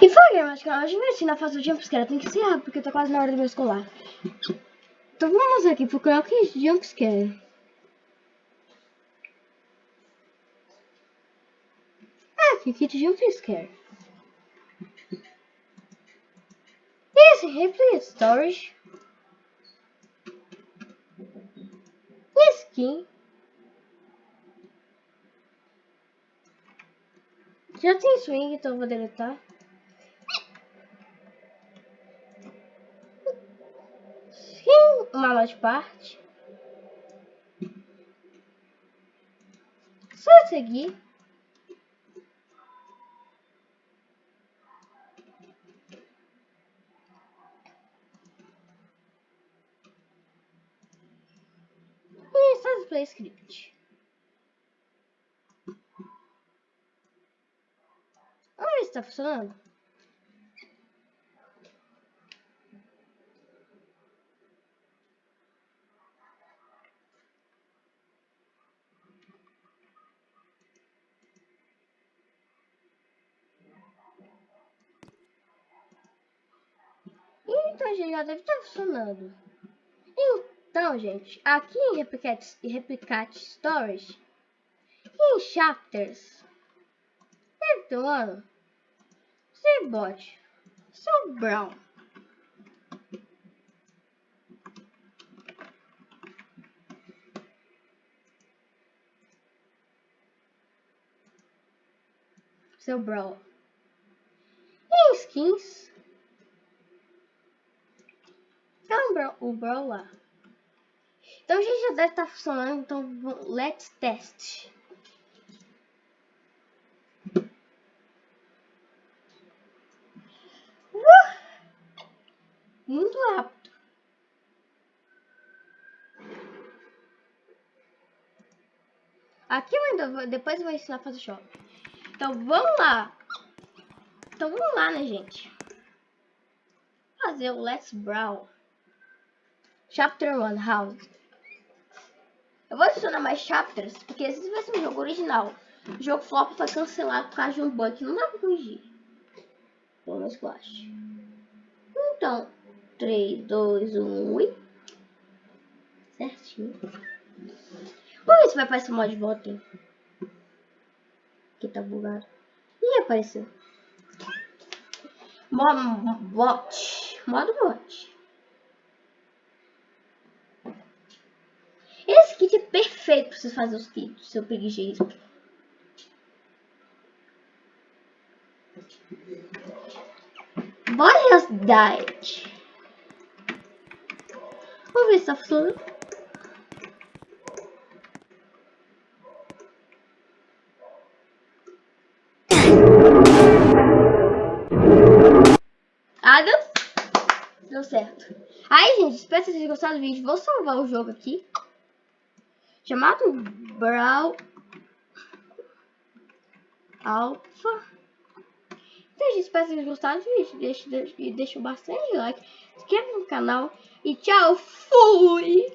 E foi, galera, hoje vai ensinar a fazer o jumpscare. Tem que ser rápido, porque tá quase na hora do meu escolar. Então vamos aqui procurar o que é jumpscare. Ah, aqui, kit jumpscare. Esse replay storage. Skin. Já tem swing, então eu vou deletar. Uma parte. Só seguir. E faz play script. Vamos ver se tá funcionando. Gente, já deve estar funcionando. Então, gente, aqui em Replicate, Replicate Storage, em Chapters, deve ter ano, Cbot, seu Brown. Seu Brawl. Em skins, então, o Brawl lá. Então, gente já deve estar tá funcionando. Então, let's test. Uh! Muito rápido. Aqui eu ainda depois eu vou ensinar a fazer shop. Então, vamos lá. Então, vamos lá, né, gente? Fazer o Let's Brawl. Chapter 1 House. Eu vou adicionar mais chapters, porque esse vai ser um jogo original. O jogo flop foi cancelado por causa de um bug. Não dá pra corrigir. Pelo menos eu acho. Então, 3, 2, 1 e... Certinho. Vamos ver se vai aparecer o de volta. Aqui tá bugado. Ih, apareceu. Modo bot. Modo bot. Esse kit é perfeito para você fazer os kits seu preguiçismo. Boreas Diet. Vamos ver se tá funcionando. Ah, deu, deu certo. Aí, gente, espero que vocês tenham gostado do vídeo. Vou salvar o jogo aqui chamado Brawl Alpha. Então, gente, espero que vocês gostaram do vídeo. Deixa, deixa, deixa bastante like, inscreva no canal e tchau, fui!